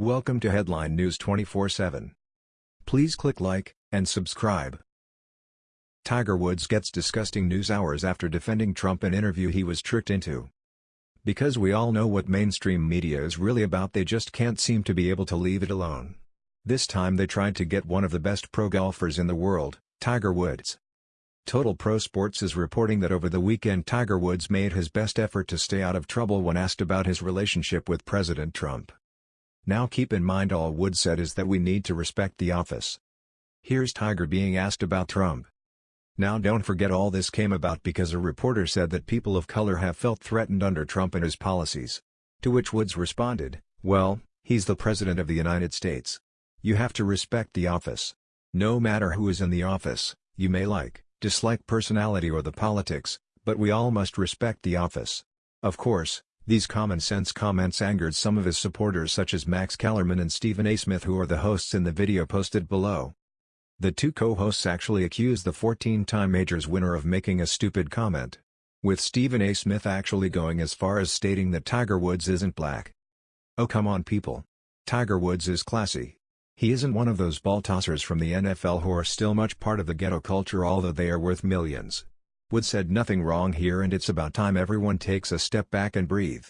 Welcome to Headline News 24/7. Please click like and subscribe. Tiger Woods gets disgusting news hours after defending Trump in interview he was tricked into. Because we all know what mainstream media is really about they just can't seem to be able to leave it alone. This time they tried to get one of the best pro golfers in the world, Tiger Woods. Total Pro Sports is reporting that over the weekend Tiger Woods made his best effort to stay out of trouble when asked about his relationship with President Trump. Now keep in mind all Woods said is that we need to respect the office. Here's Tiger being asked about Trump. Now don't forget all this came about because a reporter said that people of color have felt threatened under Trump and his policies. To which Woods responded, well, he's the President of the United States. You have to respect the office. No matter who is in the office, you may like, dislike personality or the politics, but we all must respect the office. Of course, these common-sense comments angered some of his supporters such as Max Kellerman and Stephen A. Smith who are the hosts in the video posted below. The two co-hosts actually accused the 14-time Majors winner of making a stupid comment. With Stephen A. Smith actually going as far as stating that Tiger Woods isn't black. Oh come on people. Tiger Woods is classy. He isn't one of those ball tossers from the NFL who are still much part of the ghetto culture although they are worth millions. Wood said nothing wrong here and it's about time everyone takes a step back and breathe.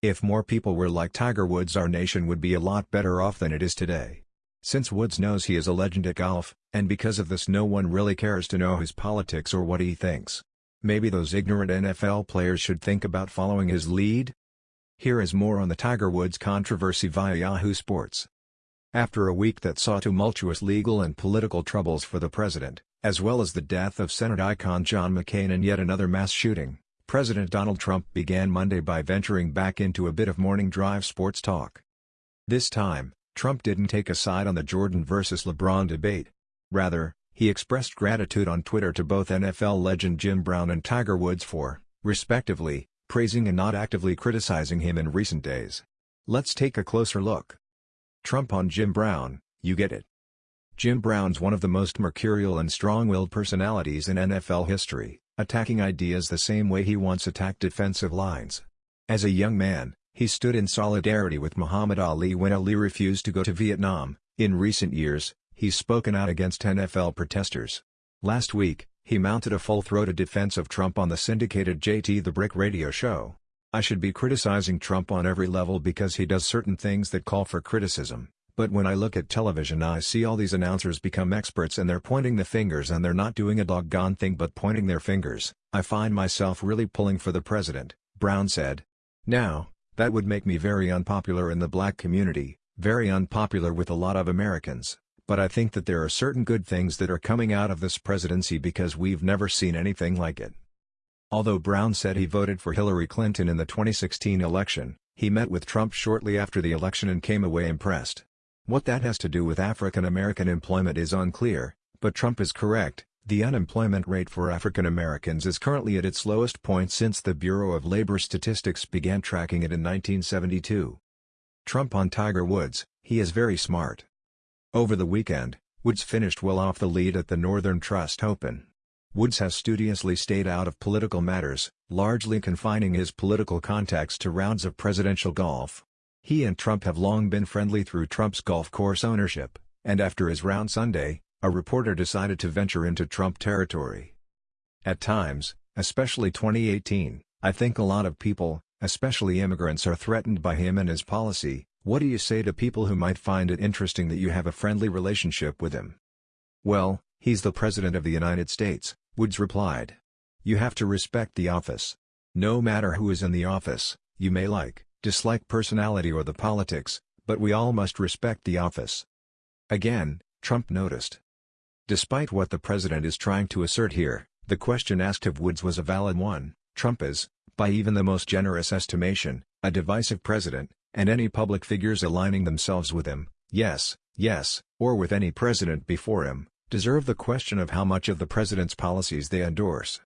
If more people were like Tiger Woods our nation would be a lot better off than it is today. Since Woods knows he is a legend at golf, and because of this no one really cares to know his politics or what he thinks. Maybe those ignorant NFL players should think about following his lead? Here is more on the Tiger Woods controversy via Yahoo Sports. After a week that saw tumultuous legal and political troubles for the president, as well as the death of Senate icon John McCain and yet another mass shooting, President Donald Trump began Monday by venturing back into a bit of morning drive sports talk. This time, Trump didn't take a side on the Jordan vs. LeBron debate. Rather, he expressed gratitude on Twitter to both NFL legend Jim Brown and Tiger Woods for, respectively, praising and not actively criticizing him in recent days. Let's take a closer look. Trump on Jim Brown, you get it. Jim Brown's one of the most mercurial and strong-willed personalities in NFL history, attacking ideas the same way he once attacked defensive lines. As a young man, he stood in solidarity with Muhammad Ali when Ali refused to go to Vietnam. In recent years, he's spoken out against NFL protesters. Last week, he mounted a full-throated defense of Trump on the syndicated JT the Brick radio show. I should be criticizing Trump on every level because he does certain things that call for criticism. But when I look at television I see all these announcers become experts and they're pointing the fingers and they're not doing a doggone thing but pointing their fingers. I find myself really pulling for the president, Brown said. Now, that would make me very unpopular in the black community, very unpopular with a lot of Americans, but I think that there are certain good things that are coming out of this presidency because we've never seen anything like it. Although Brown said he voted for Hillary Clinton in the 2016 election, he met with Trump shortly after the election and came away impressed. What that has to do with African American employment is unclear, but Trump is correct, the unemployment rate for African Americans is currently at its lowest point since the Bureau of Labor Statistics began tracking it in 1972. Trump on Tiger Woods, he is very smart. Over the weekend, Woods finished well off the lead at the Northern Trust Open. Woods has studiously stayed out of political matters, largely confining his political contacts to rounds of presidential golf. He and Trump have long been friendly through Trump's golf course ownership, and after his round Sunday, a reporter decided to venture into Trump territory. At times, especially 2018, I think a lot of people, especially immigrants are threatened by him and his policy, what do you say to people who might find it interesting that you have a friendly relationship with him? Well, he's the President of the United States, Woods replied. You have to respect the office. No matter who is in the office, you may like, dislike personality or the politics, but we all must respect the office. Again, Trump noticed. Despite what the president is trying to assert here, the question asked of Woods was a valid one. Trump is, by even the most generous estimation, a divisive president, and any public figures aligning themselves with him, yes, yes, or with any president before him, deserve the question of how much of the president's policies they endorse.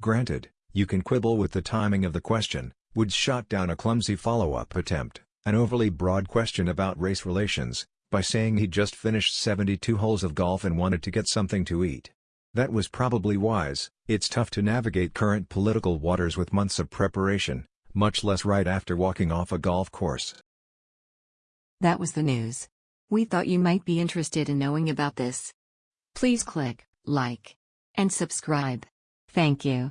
Granted, you can quibble with the timing of the question, Woods shot down a clumsy follow-up attempt, an overly broad question about race relations, by saying he just finished 72 holes of golf and wanted to get something to eat. That was probably wise, it's tough to navigate current political waters with months of preparation, much less right after walking off a golf course. That was the news. We thought you might be interested in knowing about this. Please click like and subscribe. Thank you.